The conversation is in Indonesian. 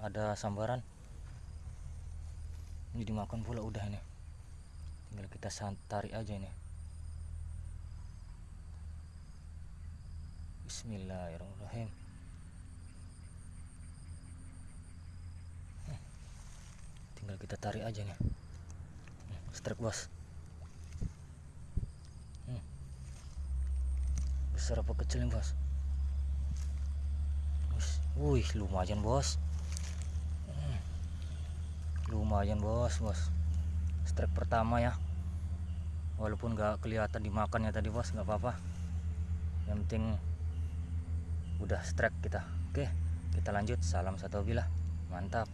ada sambaran. Ini dimakan pula udah ini. Tinggal kita tarik aja ini. Bismillahirrahmanirrahim. Tinggal kita tarik aja nih strike bos. Besar apa kecil nih bos? Wih lumayan bos. Lumayan bos bos. Strike pertama ya. Walaupun gak kelihatan dimakannya tadi bos nggak apa-apa. Yang penting udah strike kita. Oke kita lanjut. Salam satu bila mantap